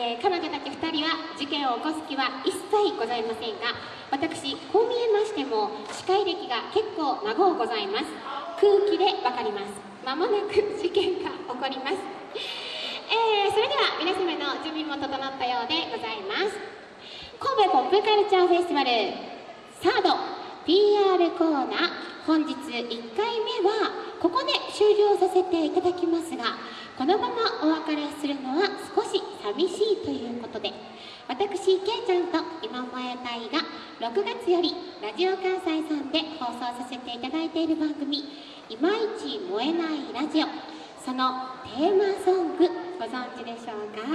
えー彼女たち2人は事件を起こす気は一切ございませんが私こう見えましても司会歴が結構長うございます。空気でわかります。まもなく事件が起こります、えーそれでは皆様の準備も整ったようでございます。神戸ポップカルチャーフェスティバル。サード PR コーナー。本日1回目はここで終了させていただきますがのままお別れするのは少し寂しいということで私けいちゃんと今前隊が6月よりラジオ関西さんで放送させていただいている番組「いまいち燃えないラジオ」そのテーマソングご存知でしょうか、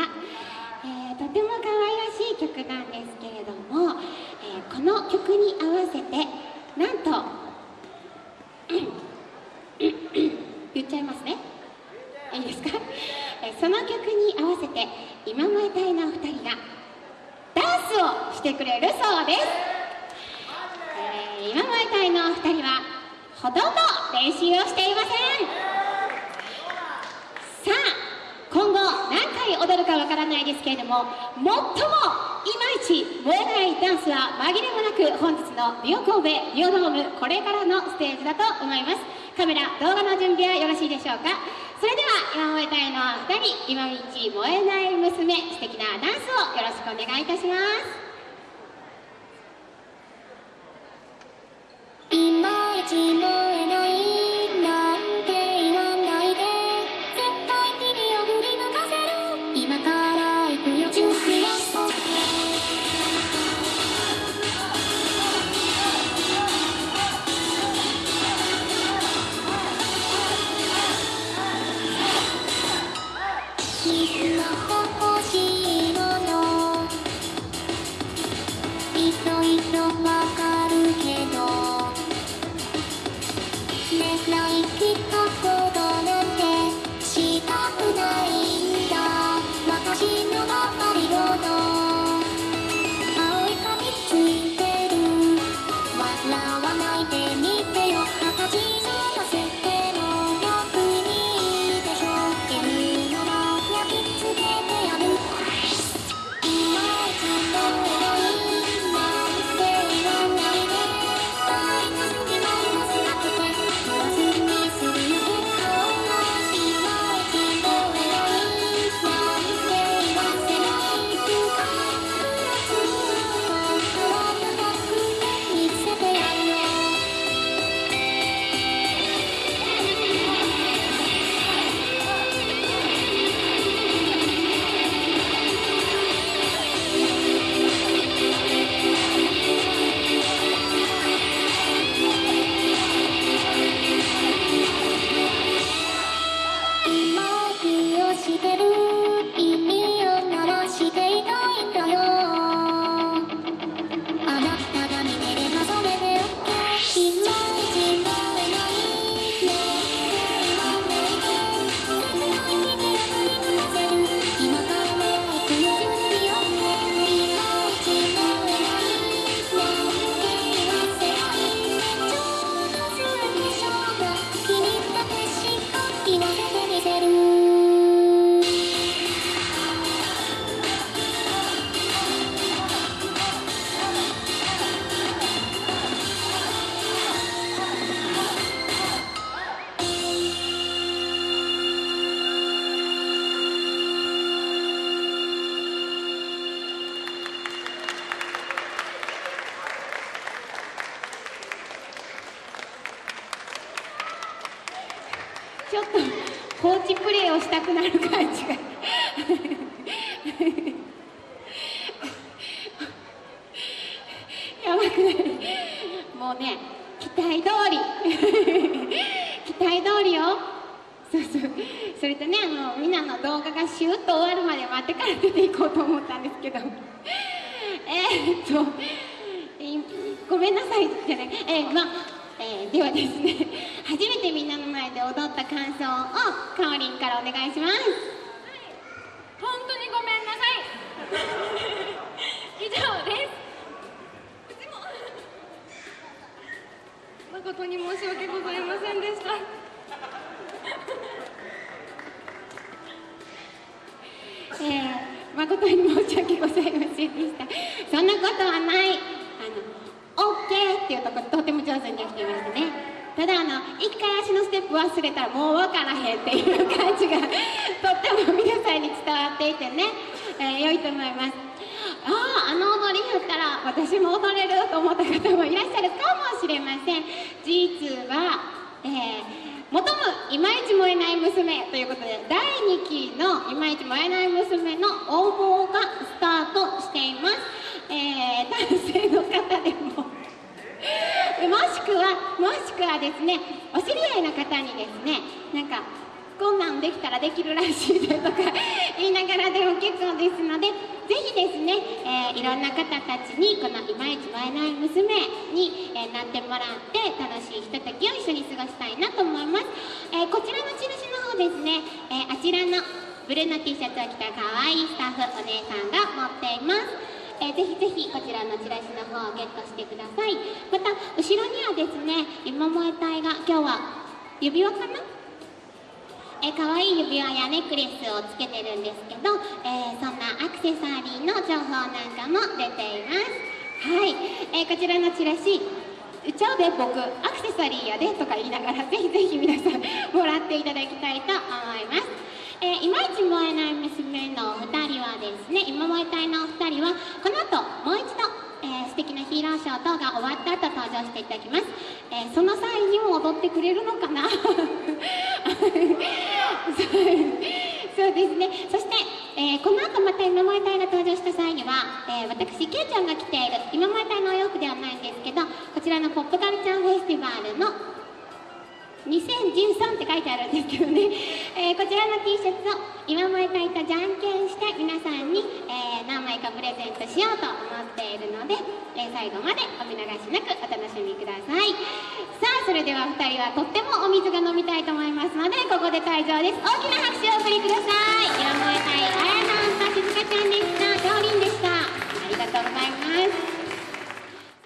えーとても可愛らしい曲なんですけれども、えーこの曲に合わせてなんと 言っちゃいますね。いいですか、その曲に合わせて今前隊のお2人がダンスをしてくれるそうです、えー今前隊の2人はほとんど練習をしていませんさあ今後何回踊るかわからないですけれども最もいまいち燃えないダンスは紛れもなく本日のビオ神戸ビオドームこれからのステージだと思います。カメラ動画の準備はよろしいでしょうか？それでは今燃えたいの2人今道燃えない娘素敵なダンスをよろしくお願いいたします。ろいちょっと放置プレイをしたくなる感じが。やばくない。もうね期待通り。期待通りよ。そうそう。それとねあのみんなの動画がシュッと終わるまで待ってから出ていこうと思ったんですけど。えーっとえごめんなさいじゃないえーまあえーではですね初めてみんなの前で踊った感想をかおりんからお願いします。はい本当にごめんなさい。以上です。誠に申し訳ございませんでした。えー誠に申し訳ございませんでした。そんなことはない。あの OK っていうところとても上手にできてますね。ただあの一回足のステップ忘れたらもう分からへんっていう感じがとっても皆さんに伝わっていてね、えー良いと思います。あああの踊りやったら私も踊れると思った方もいらっしゃるかもしれません。実は、えー求むいまいち燃えない娘ということで第2期のいまいち燃えない娘の応募がスタートしています、えー男性の方でももしくはもしくはですねお知り合いの方にですねなんかこんなんできたらできるらしいでとか 言いながらでも結構ですのでぜひですね、えーいろんな方たちにこのいまいち燃えない娘に、えーなってもらって楽しいひとときを一緒に過ごしたいなと思います、えーこちらの印の方ですね、えあちらのブルーの T シャツを着た可愛いスタッフお姉さんが持っています。えーぜひぜひこちらのチラシの方をゲットしてください。また後ろにはですね今萌え隊が今日は指輪かな？えー、可愛い指輪やネックレスをつけてるんですけど、えーそんなアクセサリーの情報なんかも出ています。はい、えーこちらのチラシちゃうで僕アクセサリーやでとか言いながらぜひぜひ皆さんもらっていただきたいと思いますいまいち燃えない娘のお二人はですね今燃え隊のお二人はこの後もう一度、えー素敵なヒーローショー等が終わった後登場していただきます、えーその際にも踊ってくれるのかな？そうですね。そして、えーこの後また今萌え隊が登場した際には、えー私ケイちゃんが着ている今萌え隊のお洋服ではないんですけどこちらのポップカルチャーフェスティバルの2013って書いてあるんですけどね、えー、こちらの T シャツを今毎いとじゃんけんして皆さんに、えー、何枚かプレゼントしようと思っているので、えー、最後までお見逃しなくお楽しみください。さあそれでは2人はとってもお水が飲みたいと思いますのでここで退場です。大きな拍手をお送りください。今毎会あやさんと静香ちゃんでした。りんでした。ありがとうございます。